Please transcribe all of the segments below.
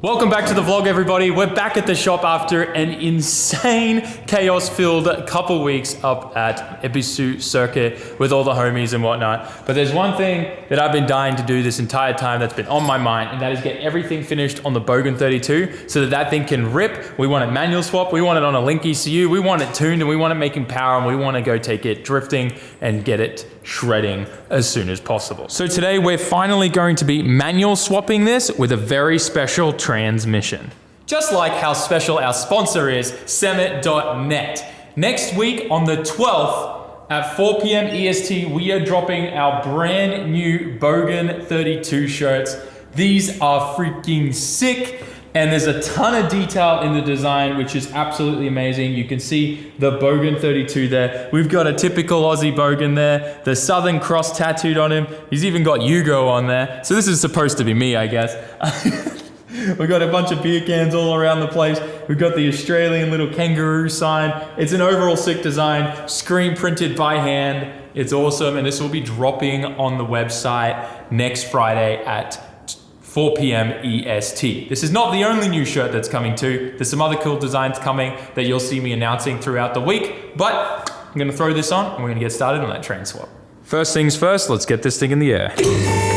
Welcome back to the vlog, everybody. We're back at the shop after an insane chaos-filled couple weeks up at Ebisu Circuit with all the homies and whatnot. But there's one thing that I've been dying to do this entire time that's been on my mind, and that is get everything finished on the Bogan 32 so that that thing can rip. We want it manual swap, we want it on a Link ECU, we want it tuned, and we want it making power, and we want to go take it drifting and get it shredding as soon as possible. So today we're finally going to be manual swapping this with a very special transmission. Just like how special our sponsor is, Semit.net. Next week on the 12th at 4 p.m. EST, we are dropping our brand new Bogan 32 shirts. These are freaking sick. And there's a ton of detail in the design, which is absolutely amazing. You can see the Bogan 32 there. We've got a typical Aussie Bogan there. The Southern Cross tattooed on him. He's even got Yugo on there. So this is supposed to be me, I guess. We've got a bunch of beer cans all around the place. We've got the Australian little kangaroo sign. It's an overall sick design, screen printed by hand. It's awesome, and this will be dropping on the website next Friday at 4 p.m. EST. This is not the only new shirt that's coming too. There's some other cool designs coming that you'll see me announcing throughout the week, but I'm gonna throw this on and we're gonna get started on that train swap. First things first, let's get this thing in the air.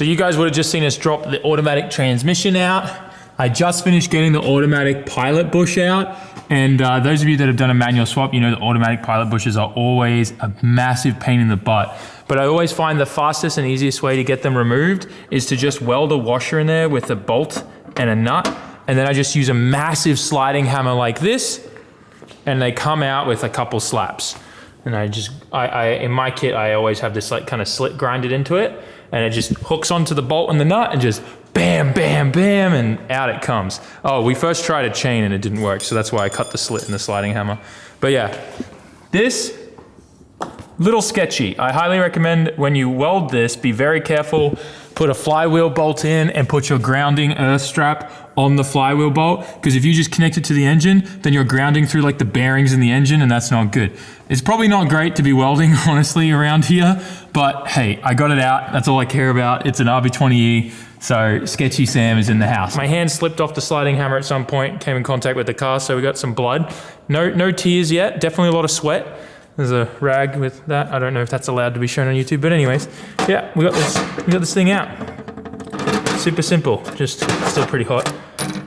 So you guys would have just seen us drop the automatic transmission out. I just finished getting the automatic pilot bush out. And uh, those of you that have done a manual swap, you know the automatic pilot bushes are always a massive pain in the butt. But I always find the fastest and easiest way to get them removed is to just weld a washer in there with a bolt and a nut. And then I just use a massive sliding hammer like this and they come out with a couple slaps. And I just, I, I in my kit, I always have this like kind of slit grinded into it and it just hooks onto the bolt and the nut and just bam, bam, bam, and out it comes. Oh, we first tried a chain and it didn't work, so that's why I cut the slit in the sliding hammer. But yeah, this, little sketchy. I highly recommend when you weld this, be very careful, put a flywheel bolt in and put your grounding earth strap on the flywheel bolt because if you just connect it to the engine, then you're grounding through like the bearings in the engine and that's not good. It's probably not great to be welding honestly around here, but hey, I got it out. That's all I care about. It's an RB20E. So Sketchy Sam is in the house. My hand slipped off the sliding hammer at some point, came in contact with the car, so we got some blood. No, no tears yet, definitely a lot of sweat. There's a rag with that. I don't know if that's allowed to be shown on YouTube, but anyways, yeah, we got this, we got this thing out. Super simple, just still pretty hot.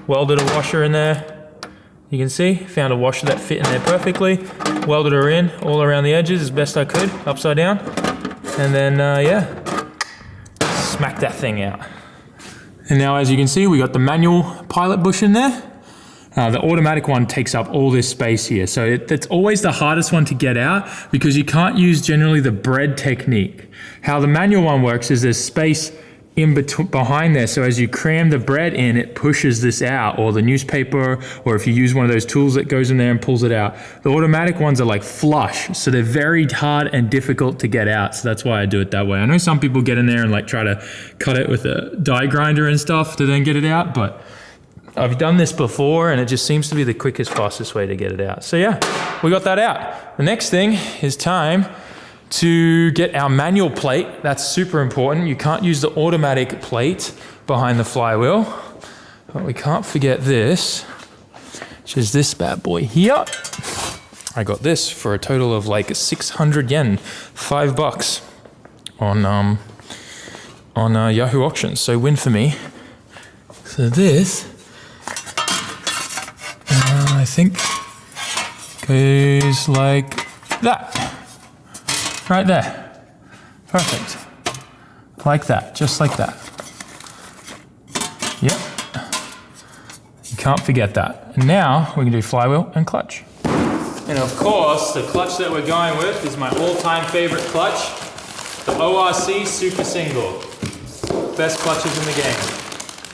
Welded a washer in there. You can see, found a washer that fit in there perfectly. Welded her in all around the edges as best I could, upside down. And then, uh, yeah, smack that thing out. And now as you can see, we got the manual pilot bush in there. Uh, the automatic one takes up all this space here. So it, it's always the hardest one to get out because you can't use generally the bread technique. How the manual one works is there's space in behind there. So as you cram the bread in, it pushes this out or the newspaper, or if you use one of those tools that goes in there and pulls it out. The automatic ones are like flush. So they're very hard and difficult to get out. So that's why I do it that way. I know some people get in there and like try to cut it with a die grinder and stuff to then get it out, but I've done this before and it just seems to be the quickest, fastest way to get it out. So yeah, we got that out. The next thing is time to get our manual plate. That's super important. You can't use the automatic plate behind the flywheel. But we can't forget this, which is this bad boy here. I got this for a total of like 600 yen, five bucks on um, on uh, Yahoo Auctions. So win for me. So this, think, goes like that. Right there. Perfect. Like that, just like that. Yep. You can't forget that. And now we can do flywheel and clutch. And of course, the clutch that we're going with is my all-time favorite clutch, the ORC Super Single. Best clutches in the game.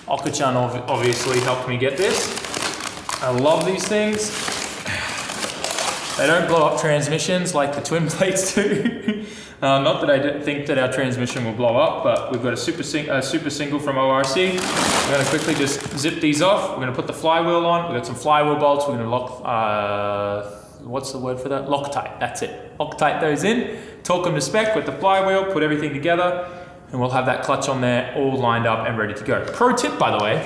Okachan obviously helped me get this. I love these things. They don't blow up transmissions like the twin plates do. uh, not that I think that our transmission will blow up, but we've got a super, sing- a super single from ORC. We're to quickly just zip these off. We're going to put the flywheel on. We've got some flywheel bolts. We're to lock, uh, what's the word for that? Loctite. That's it. Loctite those in, torque them to spec with the flywheel, put everything together, and we'll have that clutch on there all lined up and ready to go. Pro tip, by the way,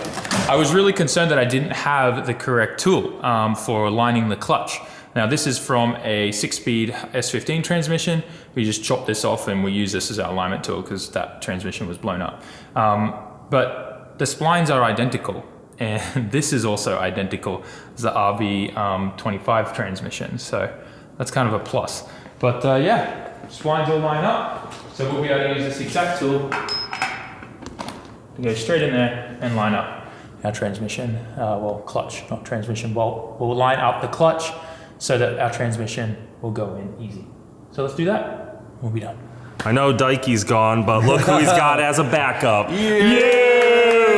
I was really concerned that I didn't have the correct tool um, for aligning the clutch. Now this is from a six-speed S15 transmission. We just chopped this off and we use this as our alignment tool because that transmission was blown up. Um, but the splines are identical and this is also identical as the RB25 um, transmission. So that's kind of a plus. But uh, yeah, splines all line up. So we'll be able to use this exact tool to go straight in there and line up our transmission, uh, well, clutch, not transmission bolt. We'll line up the clutch so that our transmission will go in easy. So let's do that. We'll be done. I know Dikey's gone, but look who he's got as a backup. yeah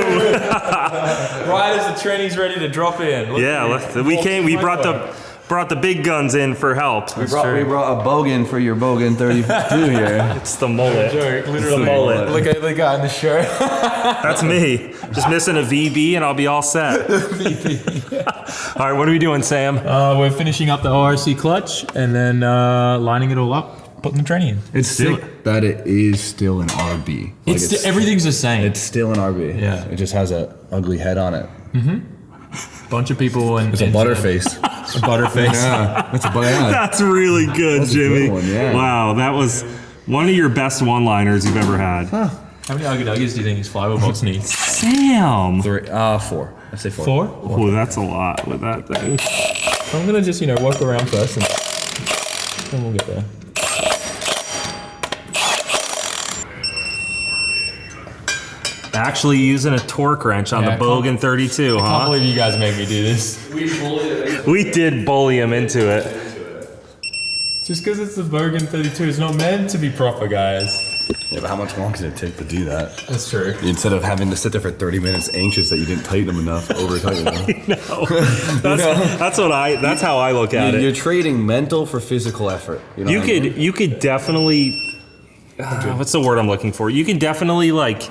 right as the training's ready to drop in. Look Yeah, let's- we came. We brought the Micro. Brought the big guns in for help. We brought, we brought a bogan for your bogan 32 here. It's the mullet. Joke, The literally. mullet. Look at the guy in the shirt. That's me. Just missing a VB and I'll be all set. all right, what are we doing, Sam? Uh, we're finishing up the ORC clutch and then uh, lining it all up, putting the training in. It's still sick that it is still an RB. Like, It's, sti- everything's the same. it's still an RB. Yeah. It just has a ugly head on it. Mm-hmm. Bunch of people and It's a butterface. A butterface. yeah, that's a but yeah. That's really good, That's a good Jimmy. one, yeah. Wow, that was one of your best one-liners you've ever had. How many Ugga Duggies do you think his flywheel box needs? Sam. Three, uh, four. I say four. Four? Oh, that's a lot with that thing. I'm gonna just, you know, walk around first and then we'll get there. Actually using a torque wrench on Yeah, the Bogan 32, I can't believe you guys made me do this. We bullied him. We did bully him into it. Just because it's the Bogan 32 is not meant to be proper, guys. Yeah, but how much longer can it take to do that? That's true. Instead of having to sit there for 30 minutes anxious that you didn't tighten them enough, over tighten them. That's, that's what I. That's how I look at You're, you're trading mental for physical effort. You, know You what I mean? could. You could definitely. uh, what's the word I'm looking for? You can definitely like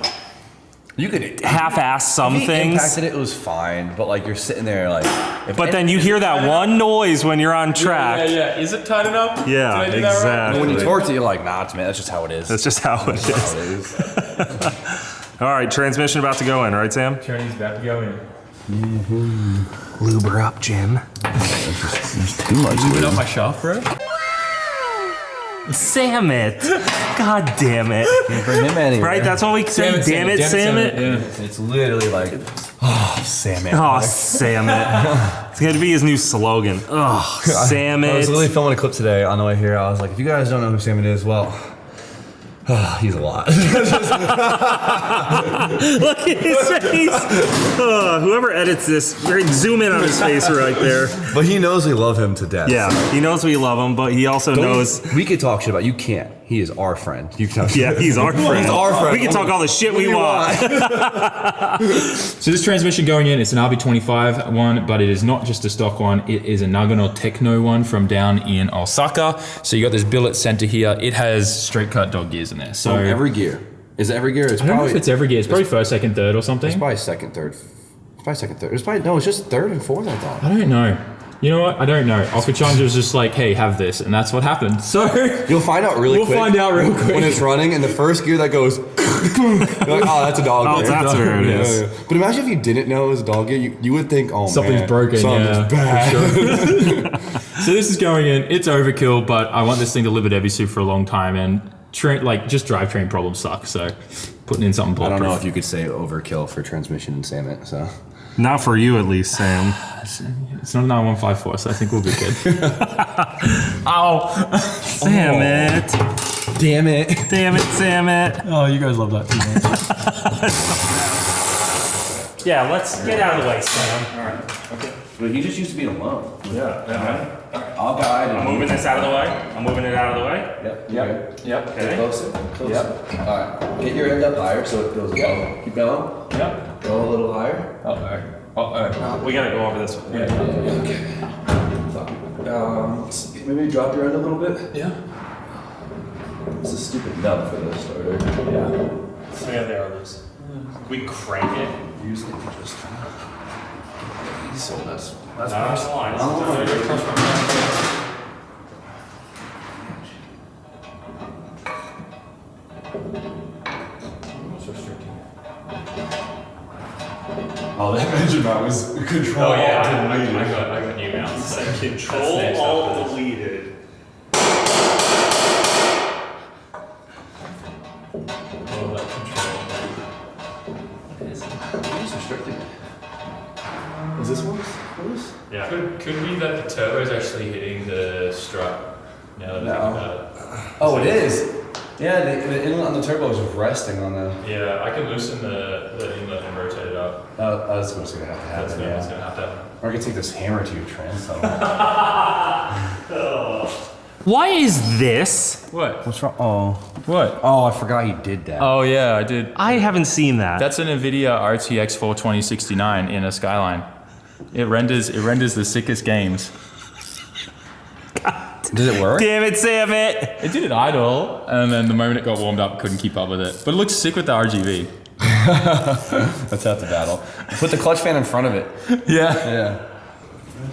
You could half-ass some If he things. impacted it, it was fine, but like you're sitting there like. But then you hear that one noise when you're on track. yeah. Yeah. Is it tight enough? Yeah, Did I do that right? exactly. when you torque it, you're like, nah, it's man, that's just how it is. That's just how it That's how it is. All right, transmission about to go in, right, Sam? Training's about to go in. Mm-hmm. Lube her up, Jim. Too much. Put dude. up my shaft, bro. Sam it. God damn it. Bring him anywhere. Right? That's what we say. Damn it, Sam it. Yeah. It's literally like, oh, Sam it. Oh, Sam it. It's gonna be his new slogan. Oh, Sam it. I was literally filming a clip today on the way here. I was like, if you guys don't know who Sam it is, well, he's a lot. Look at his face. Oh, whoever edits this, right, zoom in on his face right there. but he knows we love him to death. Yeah, he knows we love him, but he also Don't- knows. we could talk shit about you can't. He is our friend. You can talk Yeah, he's our friend. He's our friend. We can talk all the shit we want. So this transmission going in, it's an RB25 one, but it is not just a stock one. It is a Nagano Techno one from down in Osaka. So you got this billet center here. It has straight cut dog gears in there. So So every gear. Is it every gear? It's I don't know probably, if it's every gear. It's probably first, second, third, or something. it's probably second, third. It's probably second, third. It's probably, no, it's just third and fourth, I thought. I don't know. You know what? I don't know. Okachan was just like, "Hey, have this," and that's what happened. So You'll find out really quick. We'll quick. find out real quick. When it's running, and the first gear that goes, you're like, oh, that's a dog Oh, gear. that's where it Yeah, is. yeah. But imagine if you didn't know it was a dog gear, you, you would think, oh Something's man, broken, something's yeah, bad. So this is going in. It's overkill, but I want this thing to live at Ebisu for a long time, and train like just drivetrain problems suck. So putting in something I don't know bulletproof. if you could say overkill for transmission and salmon. So Not for you, at least, Sam. It's not an R154, so I think we'll be good. Ow! Sam oh. it. damn it. Damn it, Sam it. Oh, you guys love that too much. Yeah, let's get out of the way, Sam. All right. Okay. But he just used to be alone. Yeah. Yeah. I'll guide. I'm moving this out of the way. I'm moving it out of the way. Yep. Yep. Yep. Okay. Closer. Closer. Yep. All right. Get your end up higher so it goes above. Keep going. Yep. Go a little higher. Oh. Uh oh. We gotta go over this. Yeah. yeah, okay. Um, maybe drop your end a little bit. Yeah. It's a stupid nub for the starter. Yeah. So yeah, there it is. We crank it. Usually you just. So that's that's Not on the line. That engine mount was control. Oh yeah, I, I, I got I got new mounts. Control next all up on the turbo is resting on the. Yeah, I can loosen the, the inlet and rotate it up. Uh, that's what's gonna have to happen. gonna, that's Yeah. gonna have to happen. Or I can take this hammer to your transom. Why is this? What? What's wrong? Oh. What? Oh, I forgot you did that. Oh yeah, I did. I haven't seen that. That's an NVIDIA RTX 42069 in a Skyline. It renders it renders the sickest games. Did it work? Damn it, Sam it. It did it idle, and then the moment it got warmed up, couldn't keep up with it. But it looks sick with the RGB. That's half the battle. Put the clutch fan in front of it. Yeah. Yeah.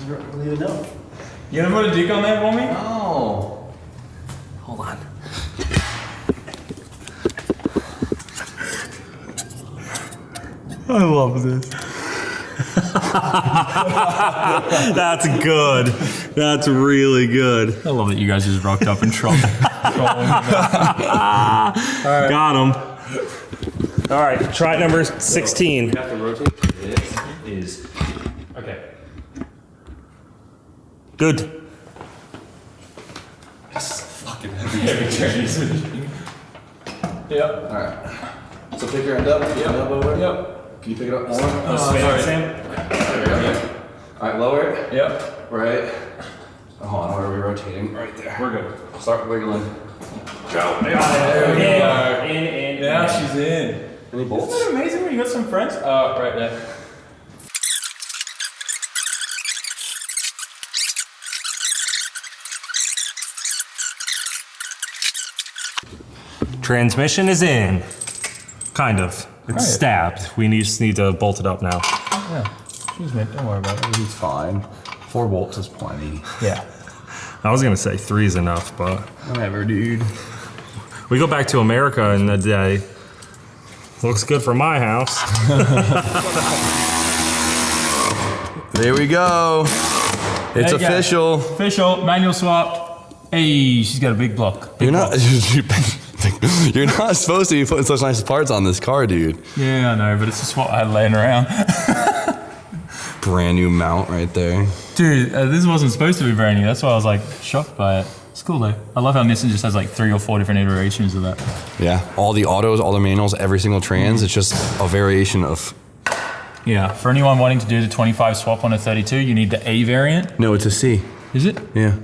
really even know. You gonna put a dick on there for me? Oh. Hold on. I love this. That's good. That's really good. I love that you guys just rocked up and trolled. Got him. All right, try number 16. have to rotate this is okay. Good. Fucking heavy. Yep. Alright. So pick your end up. Yep. End up over. Yep. Can you pick it up more? Sam, Sam. Alright, lower it. Yep. Right. Oh, hold on, where are we rotating? Right there. We're good. Start wiggling. There we go. In, in, in. Yeah, she's in. Any bolts? Isn't that amazing when you got some friends? Uh, right there. Transmission is in. Kind of. It's Right. stabbed. We need, just need to bolt it up now. Yeah. She's mint. Don't worry about it. He's fine. Four bolts is plenty. Yeah. I was gonna say three is enough, but Whatever, dude. we go back to America in a day. Looks good for my house. There we go. It's There you official. Official manual swap. Hey, she's got a big block. Big You're not. You're not supposed to be putting such nice parts on this car, dude. Yeah, I know, but it's just what I had laying around. Brand new mount right there. Dude, uh, this wasn't supposed to be brand new. That's why I was like shocked by it. It's cool though. I love how Nissan just has like three or four different iterations of that. Yeah, all the autos, all the manuals, every single trans. It's just a variation of. Yeah. For anyone wanting to do the 25 swap on a 32, you need the A variant. No, it's a C. Is it? Yeah.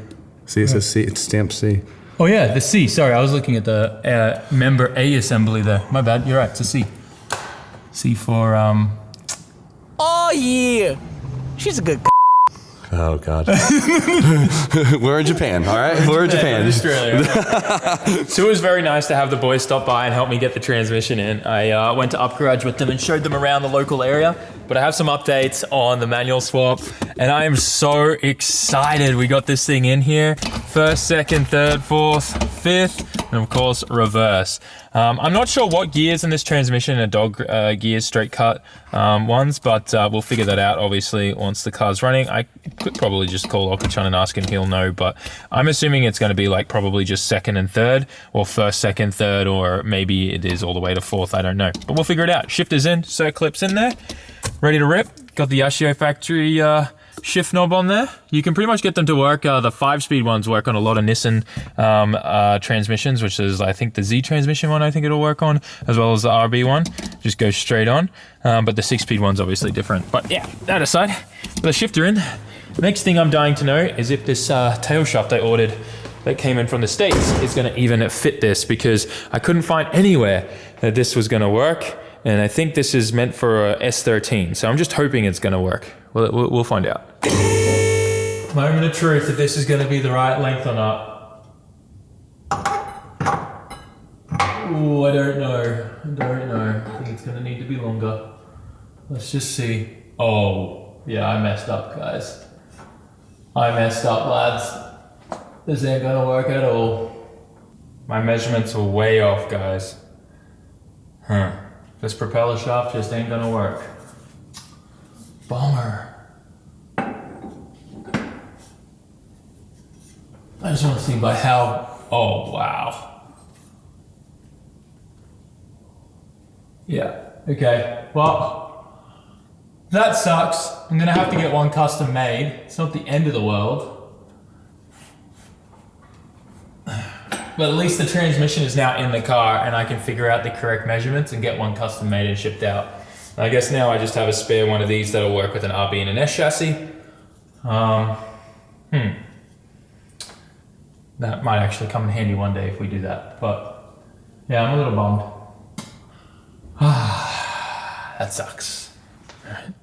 See, it says C. It's stamped C. Oh yeah, the C. Sorry, I was looking at the uh, member A assembly there. My bad. You're right. It's a C. C for um. Oh yeah, she's a good. Oh God. We're in Japan. All right, we're in Japan. Australia. so it was very nice to have the boys stop by and help me get the transmission in. I uh, went to Upgarage with them and showed them around the local area. But I have some updates on the manual swap, and I am so excited we got this thing in here. First, second, third, fourth, fifth, and of course reverse. Um, I'm not sure what gears in this transmission are dog uh, gears, straight cut um, ones, but uh, we'll figure that out obviously once the car's running. I could probably just call Okachan and ask him, he'll know, but I'm assuming it's going to be like probably just second and third, or first, second, third, or maybe it is all the way to fourth. I don't know, but we'll figure it out. Shifters in, circlips in there, ready to rip. Got the Yashio factory uh, shift knob on there. You can pretty much get them to work. Uh, the five-speed ones work on a lot of Nissan um, uh, transmissions, which is I think the Z transmission one. I think it'll work on, as well as the RB one. Just goes straight on. Um, but the six-speed one's obviously different. But yeah, that aside, the shifter in. Next thing I'm dying to know is if this uh, tail shaft I ordered that came in from the States is gonna even fit this because I couldn't find anywhere that this was gonna work. And I think this is meant for a S13. So I'm just hoping it's gonna work. We'll, we'll, find out. Moment of truth if this is gonna be the right length or not. Ooh, I don't know. I don't know. I think it's gonna need to be longer. Let's just see. Oh, yeah, I messed up, guys. I messed up, lads. This ain't gonna work at all. My measurements were way off, guys. Huh. This propeller shaft just ain't gonna work. Bummer. I just wanna see by how, oh wow. Yeah, okay, well, that sucks. I'm gonna have to get one custom made. It's not the end of the world. But at least the transmission is now in the car and I can figure out the correct measurements and get one custom made and shipped out. I guess now I just have a spare one of these that'll work with an RB and an S chassis. Um, hmm. That might actually come in handy one day if we do that. But yeah, I'm a little bummed. that sucks.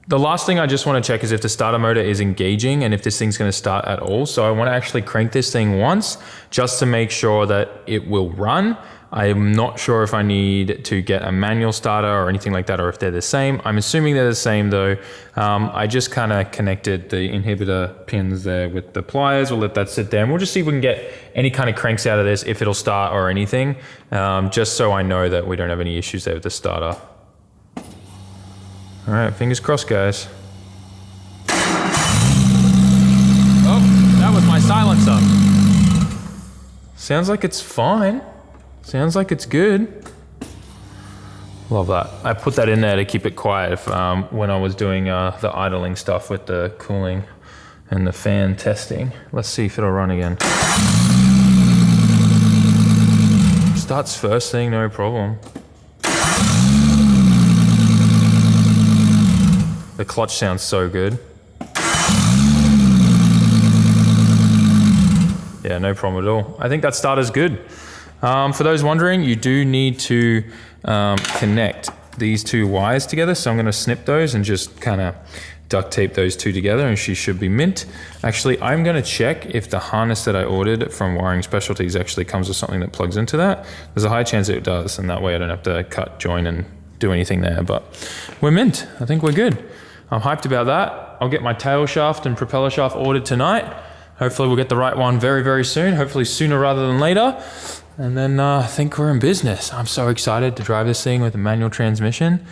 The last thing I just want to check is if the starter motor is engaging and if this thing's going to start at all. So I want to actually crank this thing once just to make sure that it will run. I'm not sure if I need to get a manual starter or anything like that or if they're the same. I'm assuming they're the same though. Um, I just kind of connected the inhibitor pins there with the pliers. We'll let that sit there and we'll just see if we can get any kind of cranks out of this, if it'll start or anything, um, just so I know that we don't have any issues there with the starter. All right, fingers crossed, guys. Oh, that was my silencer. Sounds like it's fine. Sounds like it's good. Love that. I put that in there to keep it quiet if, um, when I was doing uh, the idling stuff with the cooling and the fan testing. Let's see if it'll run again. Starts first thing, no problem. The clutch sounds so good. Yeah, no problem at all. I think that starter's good. Um, for those wondering, you do need to um, connect these two wires together. So I'm going to snip those and just kind of duct tape those two together and she should be mint. Actually, I'm going to check if the harness that I ordered from Wiring Specialties actually comes with something that plugs into that. There's a high chance it does, and that way I don't have to cut, join, and do anything there. But we're mint. I think we're good. I'm hyped about that. I'll get my tail shaft and propeller shaft ordered tonight. Hopefully we'll get the right one very, very soon. Hopefully sooner rather than later. And then uh, I think we're in business. I'm so excited to drive this thing with a manual transmission.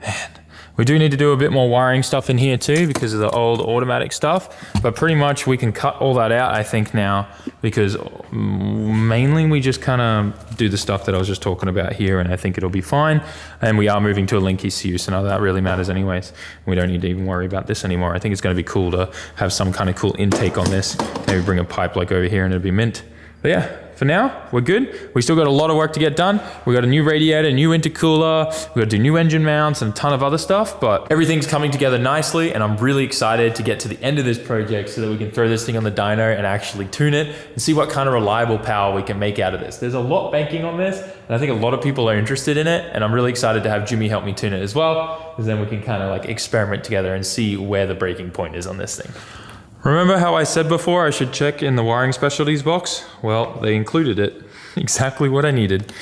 Man, we do need to do a bit more wiring stuff in here too because of the old automatic stuff, but pretty much we can cut all that out I think now because mm, mainly we just kind of do the stuff that I was just talking about here and I think it'll be fine. And we are moving to a link ECU, so none that really matters anyways. We don't need to even worry about this anymore. I think it's gonna be cool to have some kind of cool intake on this. Maybe bring a pipe like over here and it'll be mint. But yeah, for now, we're good. We still got a lot of work to get done. We got a new radiator, new intercooler, we got to do new engine mounts and a ton of other stuff, but everything's coming together nicely and I'm really excited to get to the end of this project so that we can throw this thing on the dyno and actually tune it and see what kind of reliable power we can make out of this. There's a lot banking on this and I think a lot of people are interested in it and I'm really excited to have Jimmy help me tune it as well because then we can kind of like experiment together and see where the breaking point is on this thing. Remember how I said before I should check in the wiring specialties box? Well, they included it. Exactly what I needed.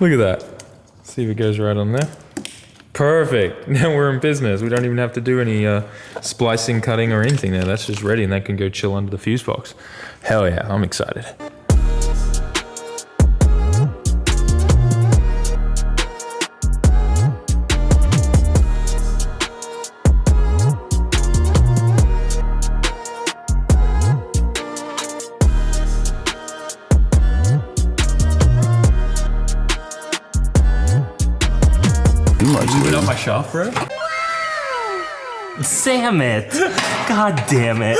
Look at that. See if it goes right on there. Perfect. Now we're in business. We don't even have to do any uh, splicing, cutting, or anything there. That's just ready and that can go chill under the fuse box. Hell yeah, I'm excited. Bro. Sam it. God damn it.